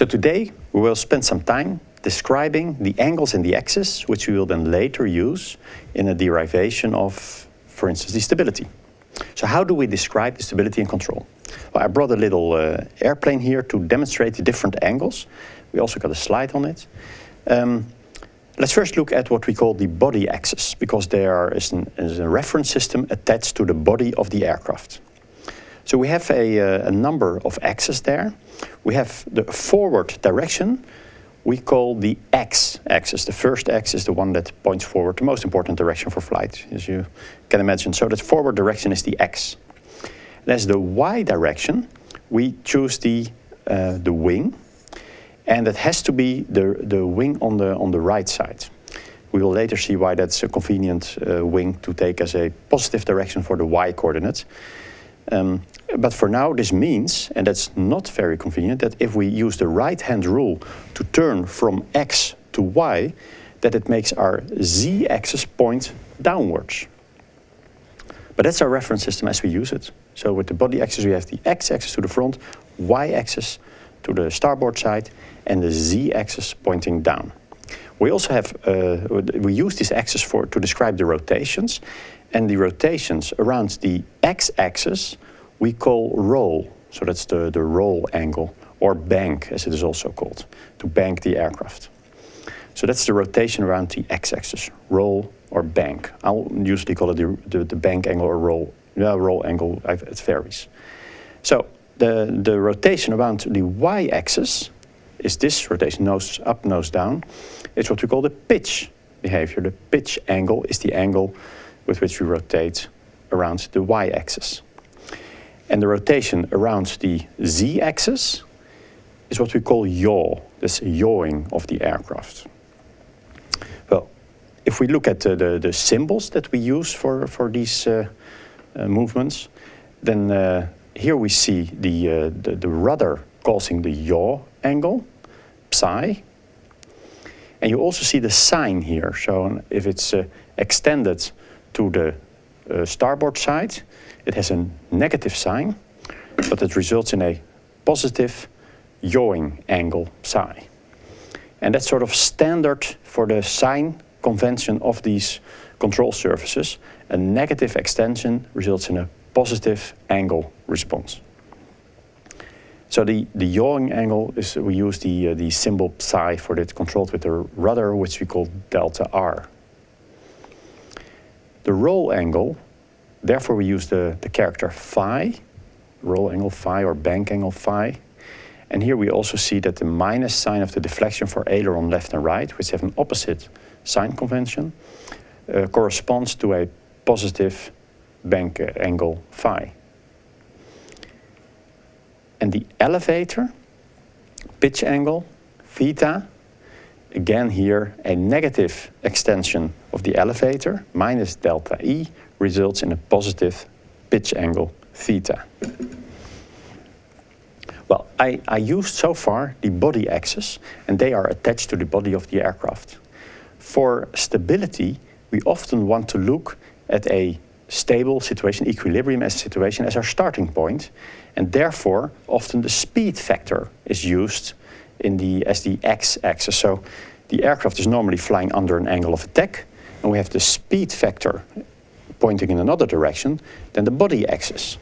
So today we will spend some time describing the angles in the axis, which we will then later use in a derivation of, for instance, the stability. So how do we describe the stability and control? Well, I brought a little uh, airplane here to demonstrate the different angles. We also got a slide on it. Um, let's first look at what we call the body axis, because there is, an, is a reference system attached to the body of the aircraft. So we have a, uh, a number of axes there. We have the forward direction, we call the x-axis. The first x is the one that points forward, the most important direction for flight, as you can imagine. So that forward direction is the x. And as the y direction, we choose the, uh, the wing, and it has to be the, the wing on the, on the right side. We will later see why that's a convenient uh, wing to take as a positive direction for the y coordinate. Um, but for now, this means, and that's not very convenient, that if we use the right-hand rule to turn from x to y, that it makes our z-axis point downwards. But that's our reference system as we use it. So with the body axis, we have the x-axis to the front, y-axis to the starboard side, and the z-axis pointing down. We also have, uh, we use this axis for, to describe the rotations, and the rotations around the x-axis we call roll. So that's the, the roll angle, or bank as it is also called, to bank the aircraft. So that's the rotation around the x-axis, roll or bank. I'll usually call it the, the, the bank angle or roll, yeah, roll angle, it varies. So the, the rotation around the y-axis is this rotation, nose up, nose down. It's what we call the pitch behavior. The pitch angle is the angle with which we rotate around the y-axis. And the rotation around the z-axis is what we call yaw, this yawing of the aircraft. Well, if we look at the, the symbols that we use for, for these uh, uh, movements, then uh, here we see the, uh, the, the rudder causing the yaw angle, psi. And you also see the sign here. So if it's uh, extended to the starboard side, it has a negative sign, but it results in a positive yawing angle psi. And that's sort of standard for the sign convention of these control surfaces. A negative extension results in a positive angle response. So the, the yawing angle is, we use the, uh, the symbol psi for it controlled with the rudder, which we call delta R. The roll angle Therefore, we use the, the character phi, roll angle phi or bank angle phi. And here we also see that the minus sign of the deflection for aileron left and right, which have an opposite sign convention, uh, corresponds to a positive bank angle phi. And the elevator, pitch angle, theta, again here a negative extension of the elevator, minus delta E, results in a positive pitch angle theta. Well, I, I used so far the body axis and they are attached to the body of the aircraft. For stability, we often want to look at a stable situation, equilibrium as a situation as our starting point, and therefore often the speed vector is used in the, as the x-axis. So the aircraft is normally flying under an angle of attack, and we have the speed vector pointing in another direction than the body axis.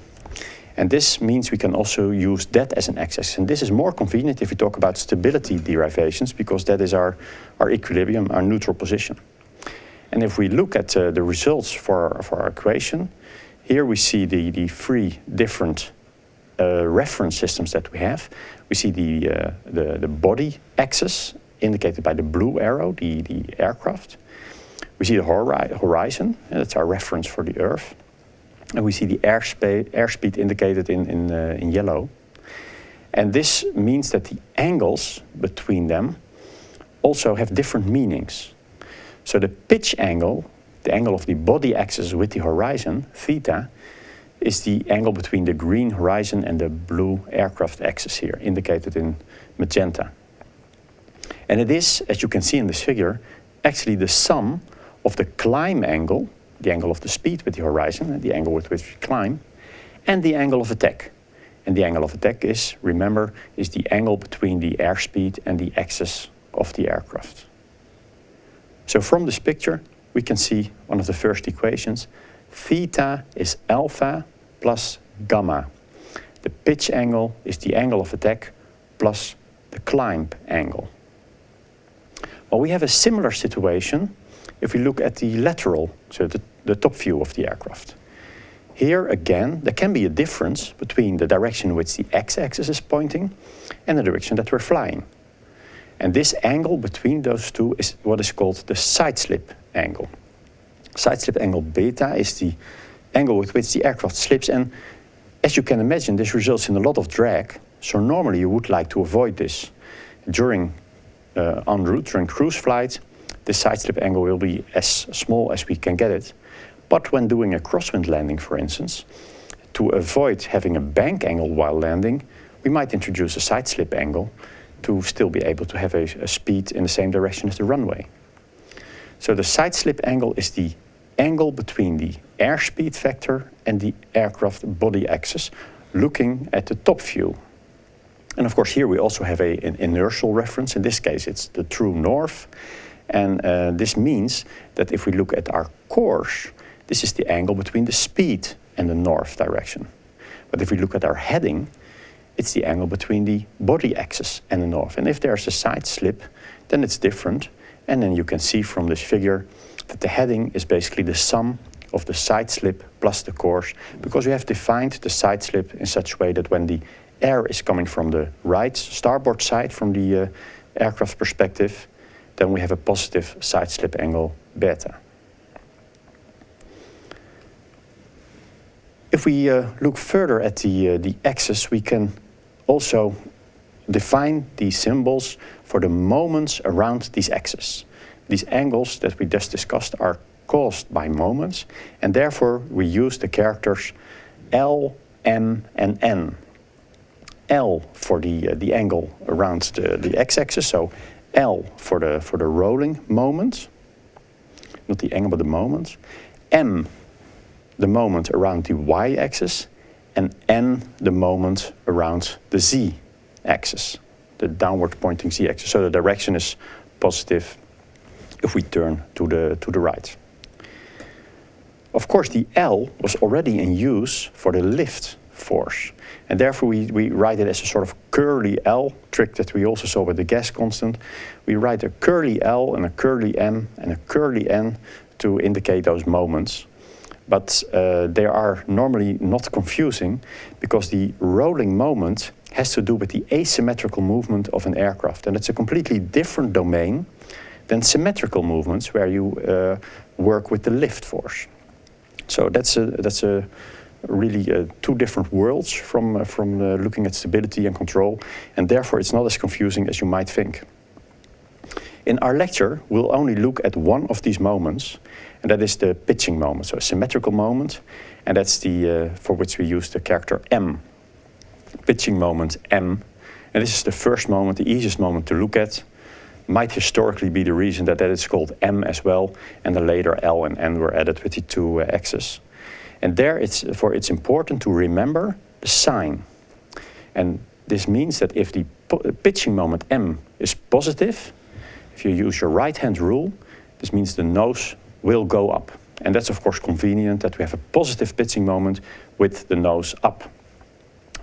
And this means we can also use that as an axis. And this is more convenient if we talk about stability derivations, because that is our, our equilibrium, our neutral position. And if we look at uh, the results for, for our equation, here we see the, the three different uh, reference systems that we have. We see the, uh, the, the body axis indicated by the blue arrow, the, the aircraft. We see the horizon, and that's our reference for the Earth. And we see the airspeed, airspeed indicated in, in, uh, in yellow. And this means that the angles between them also have different meanings. So the pitch angle, the angle of the body axis with the horizon, theta, is the angle between the green horizon and the blue aircraft axis here, indicated in magenta. And it is, as you can see in this figure, actually the sum of the climb angle, the angle of the speed with the horizon, the angle with which we climb, and the angle of attack. And the angle of attack is, remember, is the angle between the airspeed and the axis of the aircraft. So from this picture, we can see one of the first equations. Theta is alpha plus gamma. The pitch angle is the angle of attack plus the climb angle. Well, we have a similar situation if we look at the lateral, so the, the top view of the aircraft. Here again, there can be a difference between the direction in which the x-axis is pointing and the direction that we're flying. And this angle between those two is what is called the side-slip angle. Side-slip angle beta is the angle with which the aircraft slips and as you can imagine this results in a lot of drag so normally you would like to avoid this. During uh, en route, during cruise flight, the side slip angle will be as small as we can get it. But when doing a crosswind landing, for instance, to avoid having a bank angle while landing, we might introduce a side slip angle to still be able to have a, a speed in the same direction as the runway. So the side slip angle is the angle between the airspeed vector and the aircraft body axis, looking at the top view and of course here we also have a, an inertial reference. In this case it's the true north. And uh, this means that if we look at our course, this is the angle between the speed and the north direction. But if we look at our heading, it's the angle between the body axis and the north. And if there's a side slip, then it's different. And then you can see from this figure that the heading is basically the sum of the side slip plus the course, because we have defined the side slip in such a way that when the air is coming from the right starboard side from the uh, aircraft perspective, then we have a positive side slip angle beta. If we uh, look further at the, uh, the axis, we can also define these symbols for the moments around these axes. These angles that we just discussed are caused by moments, and therefore we use the characters L, M, and N L for the, uh, the angle around the, the x-axis, so L for the, for the rolling moment, not the angle but the moment, M the moment around the y-axis, and N the moment around the z-axis, the downward pointing z-axis. So the direction is positive if we turn to the, to the right. Of course, the L was already in use for the lift force. And therefore we, we write it as a sort of curly L, trick that we also saw with the gas constant. We write a curly L and a curly M and a curly N to indicate those moments. But uh, they are normally not confusing because the rolling moment has to do with the asymmetrical movement of an aircraft. And it's a completely different domain than symmetrical movements where you uh, work with the lift force. So that's a, that's a really uh, two different worlds from, uh, from uh, looking at stability and control, and therefore it's not as confusing as you might think. In our lecture, we'll only look at one of these moments, and that is the pitching moment, so a symmetrical moment, and that's the, uh, for which we use the character M. Pitching moment M, and this is the first moment, the easiest moment to look at, might historically be the reason that, that it's called M as well, and the later L and N were added with the two uh, X's. And there it's, for it's important to remember the sign. And this means that if the pitching moment M is positive, if you use your right hand rule, this means the nose will go up. And that's of course convenient that we have a positive pitching moment with the nose up.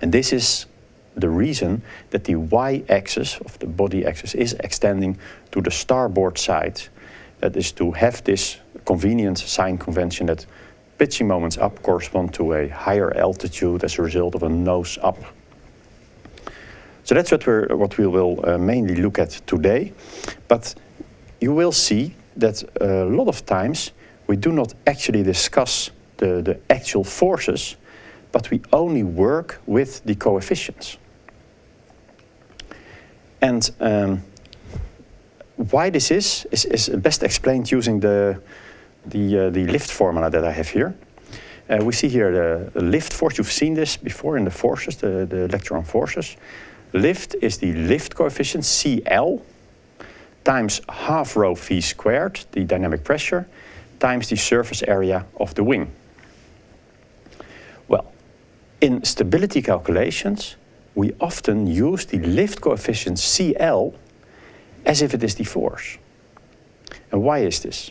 And this is the reason that the y-axis of the body axis is extending to the starboard side. That is to have this convenient sign convention that pitching moments up correspond to a higher altitude as a result of a nose up. So that's what, we're, what we will uh, mainly look at today. But you will see that a lot of times we do not actually discuss the, the actual forces, but we only work with the coefficients. And um, why this is, is, is best explained using the, the, uh, the lift formula that I have here. Uh, we see here the, lift force. You've seen this before in the forces, the, the lecture on forces. Lift is the lift coefficient, CL, times half rho v squared, the dynamic pressure, times the surface area of the wing. Well, In stability calculations, we often use the lift coefficient CL as if it is the force. And why is this?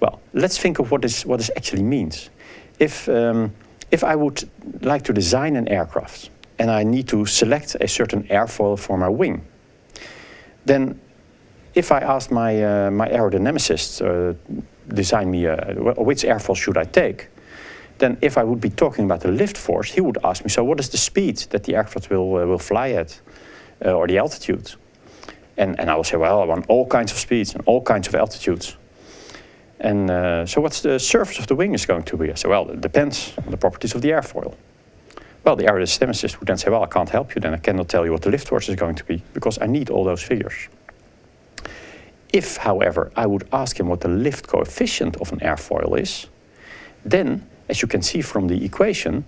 Well, let's think of what this, what this actually means. If, um, if I would like to design an aircraft and I need to select a certain airfoil for my wing, then if I asked my, uh, my aerodynamicist uh, design me a, which airfoil should I take, then if I would be talking about the lift force, he would ask me, so what is the speed that the aircraft will, uh, will fly at, uh, or the altitude? And, and I will say, well, I want all kinds of speeds and all kinds of altitudes. And uh, so what's the surface of the wing is going to be? I say, well, it depends on the properties of the airfoil. Well, the aerodynamicist would then say, well, I can't help you, then I cannot tell you what the lift force is going to be, because I need all those figures. If, however, I would ask him what the lift coefficient of an airfoil is, then, as you can see from the equation,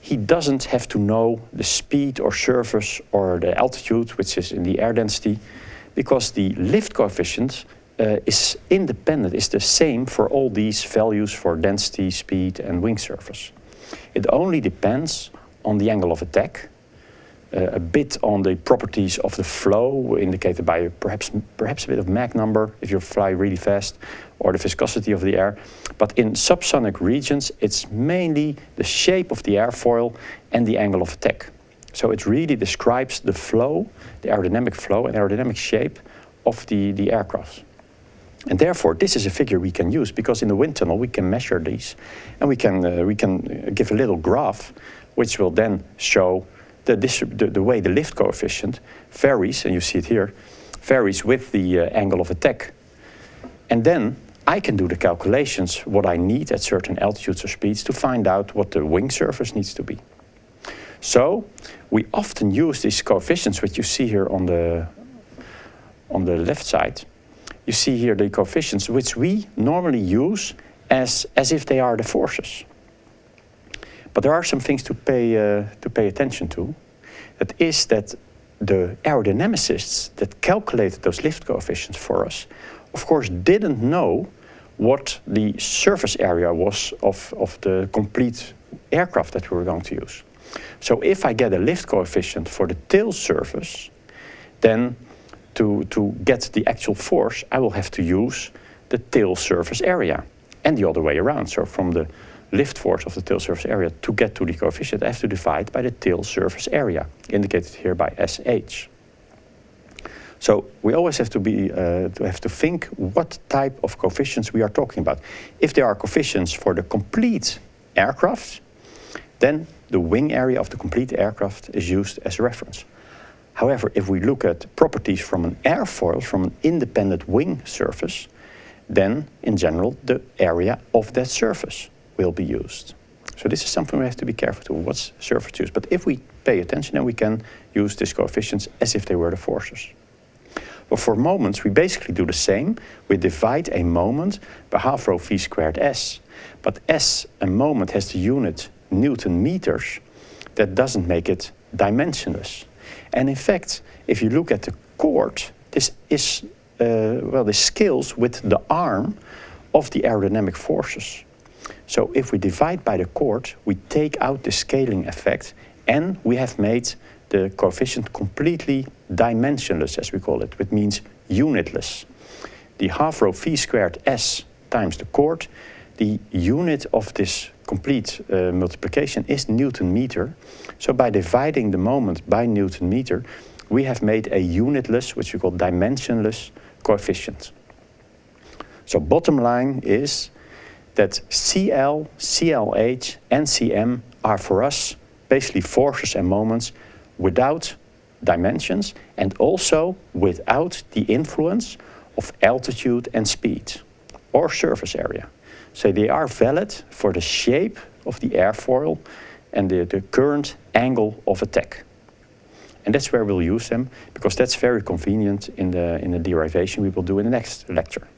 he doesn't have to know the speed or surface or the altitude, which is in the air density, because the lift coefficient uh, is independent, is the same for all these values for density, speed and wing surface. It only depends on the angle of attack, a bit on the properties of the flow indicated by perhaps, perhaps a bit of Mach number if you fly really fast, or the viscosity of the air. But in subsonic regions, it's mainly the shape of the airfoil and the angle of attack. So it really describes the flow, the aerodynamic flow and aerodynamic shape of the, the aircraft. And therefore, this is a figure we can use because in the wind tunnel we can measure these and we can, uh, we can give a little graph which will then show the, the, the, way the lift coefficient varies, and you see it here, varies with the uh, angle of attack. And then I can do the calculations what I need at certain altitudes or speeds to find out what the wing surface needs to be. So we often use these coefficients which you see here on the, on the left side. You see here the coefficients which we normally use as, as if they are the forces. But there are some things to pay, uh, to pay attention to. That is that the aerodynamicists that calculated those lift coefficients for us, of course, didn't know what the surface area was of, of the complete aircraft that we were going to use. So if I get a lift coefficient for the tail surface, then to, to get the actual force, I will have to use the tail surface area and the other way around. So from the lift force of the tail surface area to get to the coefficient, I have to divide by the tail surface area, indicated here by SH. So we always have to be uh, to have to think what type of coefficients we are talking about. If there are coefficients for the complete aircraft, then the wing area of the complete aircraft is used as a reference. However, if we look at properties from an airfoil, from an independent wing surface, then in general the area of that surface will be used. So this is something we have to be careful to, what's surface use. But if we pay attention, then we can use these coefficients as if they were the forces. But for moments, we basically do the same. We divide a moment by half rho v squared s. But s, a moment, has the unit Newton meters. That doesn't make it dimensionless. And in fact, if you look at the chord, this is, uh, well, this scales with the arm of the aerodynamic forces. So if we divide by the chord, we take out the scaling effect and we have made the coefficient completely dimensionless, as we call it, which means unitless. The half rho v squared s times the chord, the unit of this complete uh, multiplication is Newton meter. So by dividing the moment by Newton meter, we have made a unitless, which we call dimensionless coefficient. So bottom line is that CL, CLH and CM are for us basically forces and moments without dimensions and also without the influence of altitude and speed or surface area. So they are valid for the shape of the airfoil and the, the current angle of attack. And that's where we'll use them because that's very convenient in the, in the derivation we will do in the next lecture.